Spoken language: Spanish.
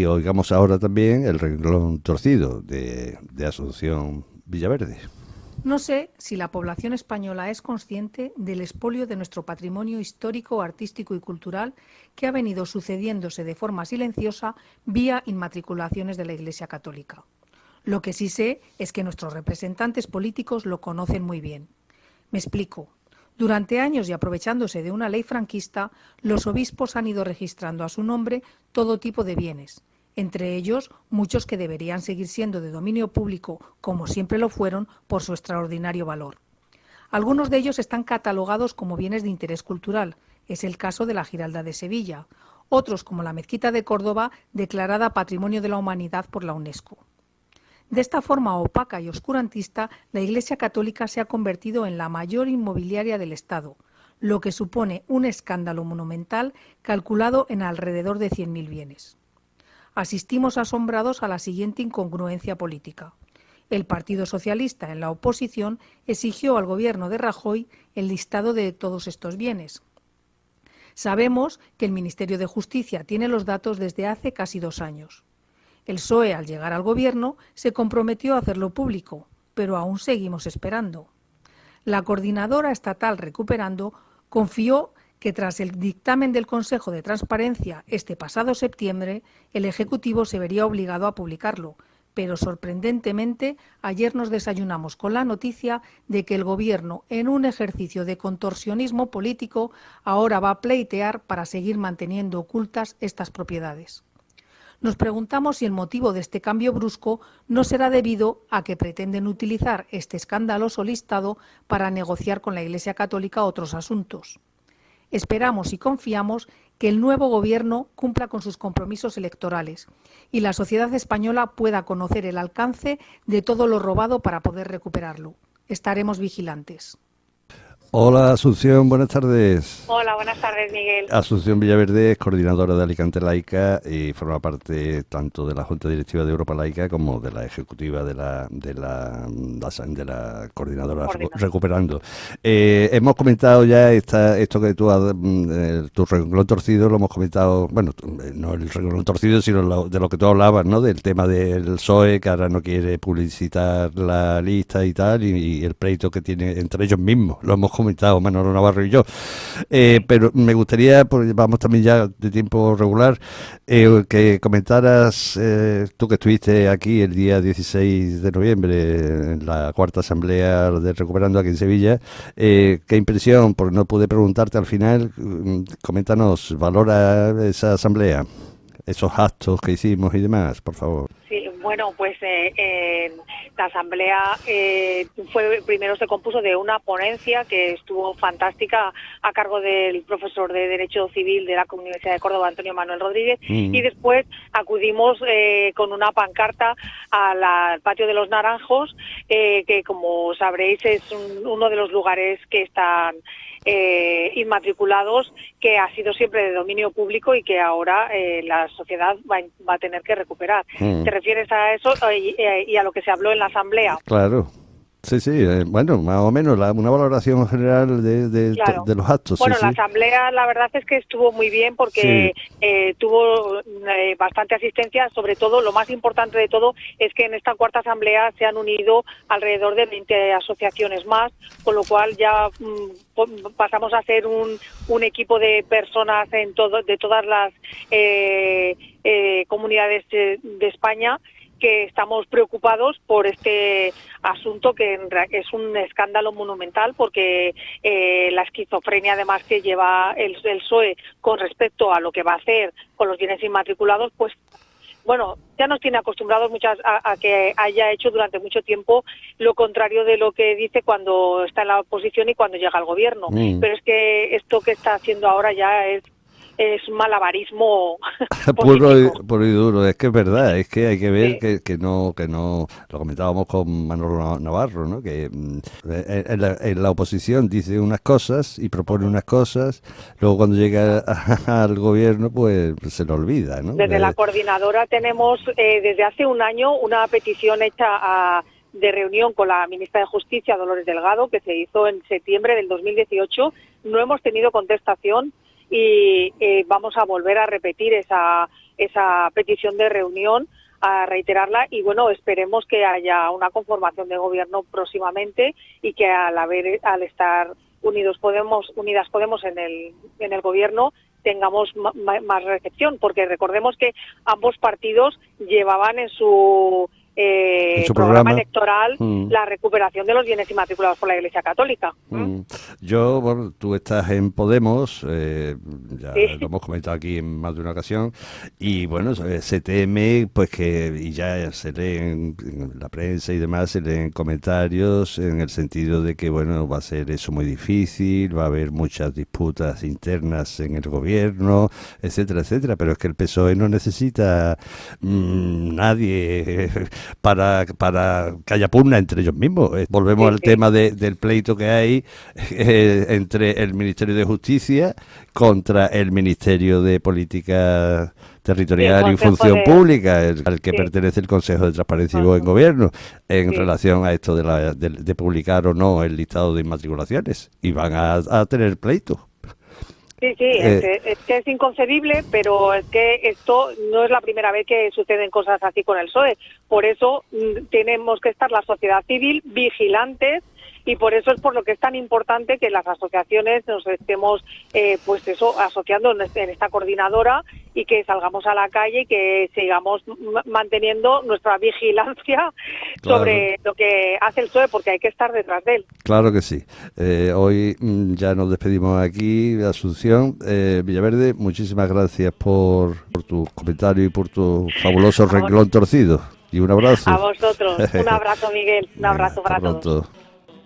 Y oigamos ahora también el renglón torcido de, Asunción Villaverde. No sé si la población española es consciente del expolio de nuestro patrimonio histórico, artístico y cultural que ha venido sucediéndose de forma silenciosa vía inmatriculaciones de la Iglesia Católica. Lo que sí sé es que nuestros representantes políticos lo conocen muy bien. Me explico. Durante años y aprovechándose de una ley franquista, los obispos han ido registrando a su nombre todo tipo de bienes, entre ellos muchos que deberían seguir siendo de dominio público, como siempre lo fueron, por su extraordinario valor. Algunos de ellos están catalogados como bienes de interés cultural, es el caso de la Giralda de Sevilla, otros como la Mezquita de Córdoba, declarada Patrimonio de la Humanidad por la UNESCO. De esta forma opaca y oscurantista, la Iglesia Católica se ha convertido en la mayor inmobiliaria del Estado, lo que supone un escándalo monumental calculado en alrededor de 100.000 bienes asistimos asombrados a la siguiente incongruencia política. El Partido Socialista, en la oposición, exigió al gobierno de Rajoy el listado de todos estos bienes. Sabemos que el Ministerio de Justicia tiene los datos desde hace casi dos años. El PSOE, al llegar al gobierno, se comprometió a hacerlo público, pero aún seguimos esperando. La coordinadora estatal Recuperando confió que tras el dictamen del Consejo de Transparencia este pasado septiembre, el Ejecutivo se vería obligado a publicarlo, pero sorprendentemente ayer nos desayunamos con la noticia de que el Gobierno, en un ejercicio de contorsionismo político, ahora va a pleitear para seguir manteniendo ocultas estas propiedades. Nos preguntamos si el motivo de este cambio brusco no será debido a que pretenden utilizar este escandaloso listado para negociar con la Iglesia Católica otros asuntos. Esperamos y confiamos que el nuevo Gobierno cumpla con sus compromisos electorales y la sociedad española pueda conocer el alcance de todo lo robado para poder recuperarlo. Estaremos vigilantes. Hola Asunción, buenas tardes. Hola, buenas tardes Miguel. Asunción Villaverde es coordinadora de Alicante Laica y forma parte tanto de la Junta Directiva de Europa Laica como de la ejecutiva de la de la, de la coordinadora Recuperando. Eh, hemos comentado ya esta, esto que tú has, mm, tu renglón torcido, lo hemos comentado, bueno, eh, no el renglón torcido, sino de lo que tú hablabas, ¿no? Del tema del PSOE, que ahora no quiere publicitar la lista y tal, y, y el pleito que tiene entre ellos mismos. Lo hemos comentado Manolo Navarro y yo. Eh, pero me gustaría, porque vamos también ya de tiempo regular, eh, que comentaras, eh, tú que estuviste aquí el día 16 de noviembre en la cuarta asamblea de Recuperando aquí en Sevilla, qué impresión, porque no pude preguntarte al final, mm, coméntanos, valora esa asamblea, esos actos que hicimos y demás, por favor. Sí, bueno, pues eh, la asamblea eh, fue primero se compuso de una ponencia que estuvo fantástica a cargo del profesor de Derecho Civil de la Universidad de Córdoba, Antonio Manuel Rodríguez, mm. y después acudimos eh, con una pancarta al patio de los Naranjos, eh, que como sabréis es uno de los lugares que están eh, inmatriculados que ha sido siempre de dominio público y que ahora eh, la sociedad va, va, a tener que recuperar. Mm. ¿Te refieres a eso y, y, a lo que se habló en la Asamblea? Claro. Sí, sí, eh, bueno, más o menos una valoración general de, de, los actos. Bueno, la asamblea la verdad es que estuvo muy bien porque eh, tuvo eh, bastante asistencia, sobre todo lo más importante de todo es que en esta cuarta asamblea se han unido alrededor de 20 asociaciones más, con lo cual ya mm, pasamos a ser un, un equipo de personas en todo, de todas las comunidades de España que estamos preocupados por este asunto que es un escándalo monumental porque eh, la esquizofrenia además que lleva el, el PSOE con respecto a lo que va a hacer con los bienes inmatriculados, pues bueno, ya nos tiene acostumbrados muchas a, que haya hecho durante mucho tiempo lo contrario de lo que dice cuando está en la oposición y cuando llega al gobierno. Mm. Pero es que esto que está haciendo ahora ya es es malabarismo puro, y, duro es que es verdad es que hay que ver que, no que no lo comentábamos con Manolo Navarro no que mm, en la, oposición dice unas cosas y propone unas cosas luego cuando llega al gobierno pues se lo olvida ¿no? desde la coordinadora tenemos eh, desde hace un año una petición hecha a de reunión con la ministra de Justicia, Dolores Delgado, que se hizo en septiembre del 2018. No hemos tenido contestación y eh, vamos a volver a repetir esa, esa petición de reunión a reiterarla y bueno esperemos que haya una conformación de gobierno próximamente y que al haber al estar unidos podemos unidas podemos en el en el gobierno tengamos más recepción porque recordemos que ambos partidos llevaban en su eh, programa, electoral mm. la recuperación de los bienes inmatriculados por la Iglesia Católica. Mm. Yo, bueno, tú estás en Podemos, eh, ya lo hemos comentado aquí en más de una ocasión, y bueno, se teme pues que, y ya se lee en, la prensa y demás, se leen comentarios en el sentido de que, bueno, va a ser eso muy difícil, va a haber muchas disputas internas en el gobierno, etcétera, etcétera, pero es que el PSOE no necesita mm, nadie para, para que haya pugna entre ellos mismos. Eh, volvemos al tema del pleito que hay eh, entre el Ministerio de Justicia contra el Ministerio de Política Territorial y Función Pública, al que pertenece el Consejo de Transparencia y Buen Gobierno, en relación a esto de, la, de, publicar o no el listado de inmatriculaciones. Y van a, a tener pleito. Sí, sí, eh, es, que es inconcebible, pero es que esto no es la primera vez que suceden cosas así con el PSOE. Por eso mm, tenemos que estar la sociedad civil vigilantes y por eso es por lo que es tan importante que las asociaciones nos estemos eh, pues eso asociando en, este, esta coordinadora y que salgamos a la calle y que sigamos manteniendo nuestra vigilancia sobre lo que hace el PSOE porque hay que estar detrás de él. Claro que sí. Eh, hoy mm, ya nos despedimos aquí, Asunción. Eh, Villaverde, muchísimas gracias por, por tu comentario y por tu fabuloso renglón torcido. Y un abrazo. A vosotros. Un abrazo, Miguel. Un abrazo para todos.